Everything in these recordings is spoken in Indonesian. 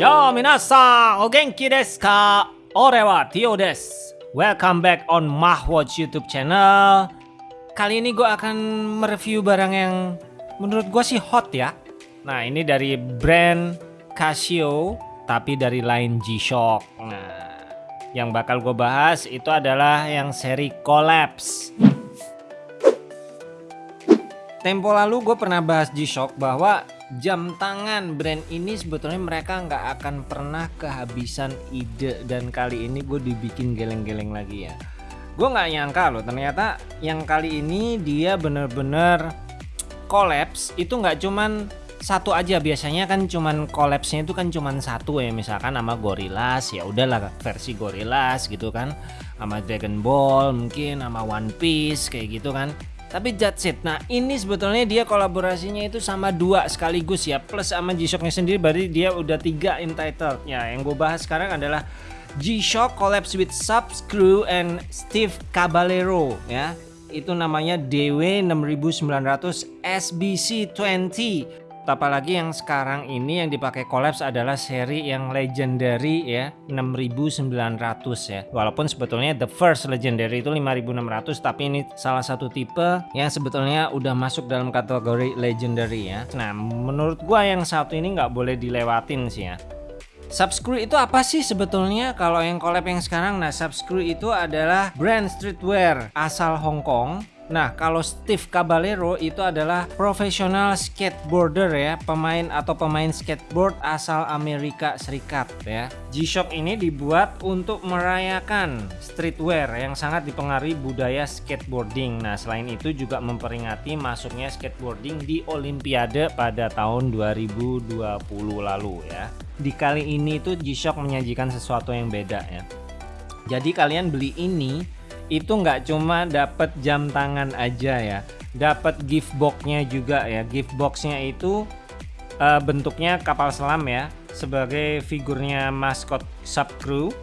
Minasan, o genki desu ka? Ore wa Tio desu. Welcome back on Mahwatch YouTube channel. Kali ini gue akan mereview barang yang menurut gue sih hot ya. Nah ini dari brand Casio, tapi dari line G-Shock. Nah, yang bakal gue bahas itu adalah yang seri Collapse. Tempo lalu gue pernah bahas G-Shock bahwa jam tangan. Brand ini sebetulnya mereka nggak akan pernah kehabisan ide. Dan kali ini gue dibikin geleng-geleng lagi ya. Gue nggak nyangka loh ternyata yang kali ini dia bener-bener collapse itu nggak cuman satu aja. Biasanya kan cuman collapse-nya itu kan cuman satu ya. Misalkan sama Gorillaz ya udahlah versi Gorillaz gitu kan. Sama Dragon Ball mungkin sama One Piece kayak gitu kan tapi that's. Nah ini sebetulnya dia kolaborasinya itu sama dua sekaligus ya. Plus sama G-Shocknya sendiri berarti dia udah tiga entitled. Ya yang gue bahas sekarang adalah G-Shock collabs with Subscrew and Steve Caballero ya. Itu namanya DW 6900 SBC 20 apalagi yang sekarang ini yang dipakai collapse adalah seri yang legendary ya 6900 ya. Walaupun sebetulnya the first legendary itu 5600 tapi ini salah satu tipe yang sebetulnya udah masuk dalam kategori legendary ya. Nah menurut gua yang satu ini nggak boleh dilewatin sih ya. Subscrew itu apa sih sebetulnya kalau yang collab yang sekarang? Nah, Subscrew itu adalah brand streetwear asal Hong Kong Nah, kalau Steve Caballero itu adalah profesional skateboarder ya, pemain atau pemain skateboard asal Amerika Serikat ya. G-Shock ini dibuat untuk merayakan streetwear yang sangat dipengaruhi budaya skateboarding. Nah, selain itu juga memperingati masuknya skateboarding di Olimpiade pada tahun 2020 lalu ya. Di kali ini tuh G-Shock menyajikan sesuatu yang beda ya. Jadi kalian beli ini itu nggak cuma dapat jam tangan aja ya. Dapat gift boxnya juga ya. Gift boxnya itu uh, bentuknya kapal selam ya sebagai figurnya maskot subcrew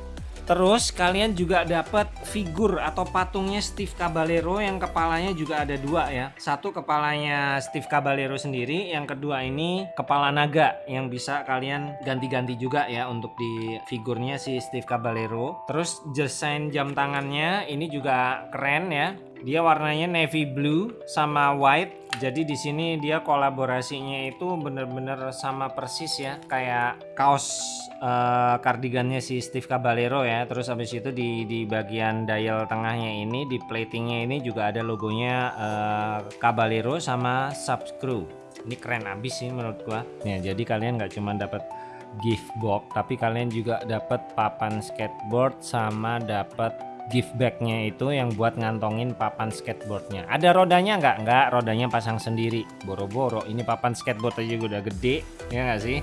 Terus kalian juga dapat figur atau patungnya Steve Caballero yang kepalanya juga ada dua ya. Satu kepalanya Steve Caballero sendiri, yang kedua ini kepala naga yang bisa kalian ganti-ganti juga ya untuk di figurnya si Steve Caballero. Terus desain jam tangannya ini juga keren ya. Dia warnanya navy blue sama white jadi di sini dia kolaborasinya itu bener-bener sama persis ya kayak kaos uh, kardigannya si Steve Caballero ya. Terus habis itu di di bagian dial tengahnya ini di platingnya ini juga ada logonya uh, Caballero sama Subscrew. Ini keren abis sih menurut gua. Ya jadi kalian nggak cuma dapat gift box tapi kalian juga dapat papan skateboard sama dapat gift bagnya itu yang buat ngantongin papan skateboardnya. Ada rodanya nggak? Nggak rodanya pasang sendiri. Boro-boro ini papan skateboard aja udah gede ya nggak sih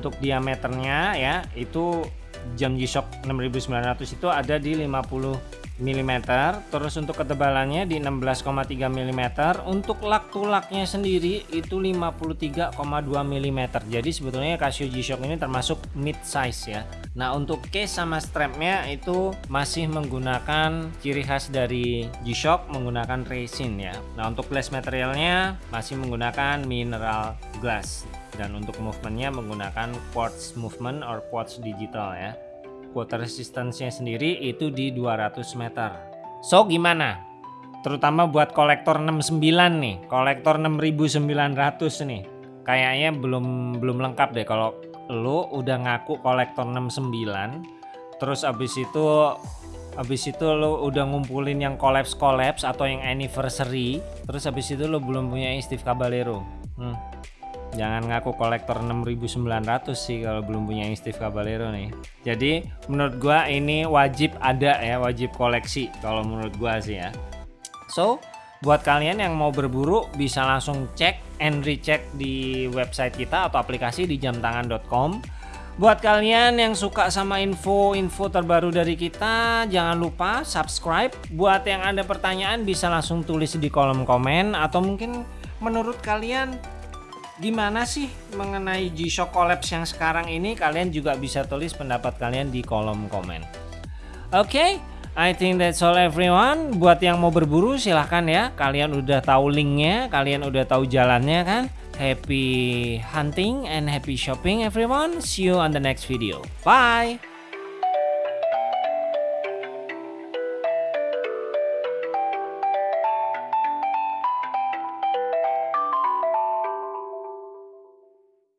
untuk diameternya ya itu jam G-Shock 6900 itu ada di 50 mm terus untuk ketebalannya di 16,3 mm untuk lak tulaknya sendiri itu 53,2 mm jadi sebetulnya Casio G-Shock ini termasuk mid size ya nah untuk case sama strapnya itu masih menggunakan ciri khas dari G-Shock menggunakan resin ya nah untuk glass materialnya masih menggunakan mineral glass dan untuk movementnya menggunakan quartz movement or quartz digital ya water resistance-nya sendiri itu di 200 meter. So gimana? Terutama buat kolektor 69 nih, kolektor 6900 nih. Kayaknya belum belum lengkap deh kalau lo udah ngaku kolektor 69 terus abis itu abis itu lo udah ngumpulin yang collapse collapse atau yang anniversary terus abis itu lo belum punya Steve Caballero. Hmm. Jangan ngaku kolektor 6900 sih kalau belum punya Steve Caballero nih. Jadi menurut gua ini wajib ada ya wajib koleksi kalau menurut gua sih ya. So buat kalian yang mau berburu bisa langsung cek and recheck di website kita atau aplikasi di jamtangan.com buat kalian yang suka sama info-info terbaru dari kita jangan lupa subscribe. Buat yang ada pertanyaan bisa langsung tulis di kolom komen. Atau mungkin menurut kalian gimana sih mengenai G-Shock Collapse yang sekarang ini? Kalian juga bisa tulis pendapat kalian di kolom komen Oke, okay, I think that's all everyone. Buat yang mau berburu silahkan ya. Kalian udah tahu linknya, kalian udah tahu jalannya kan. Happy hunting and happy shopping everyone. See you on the next video. Bye.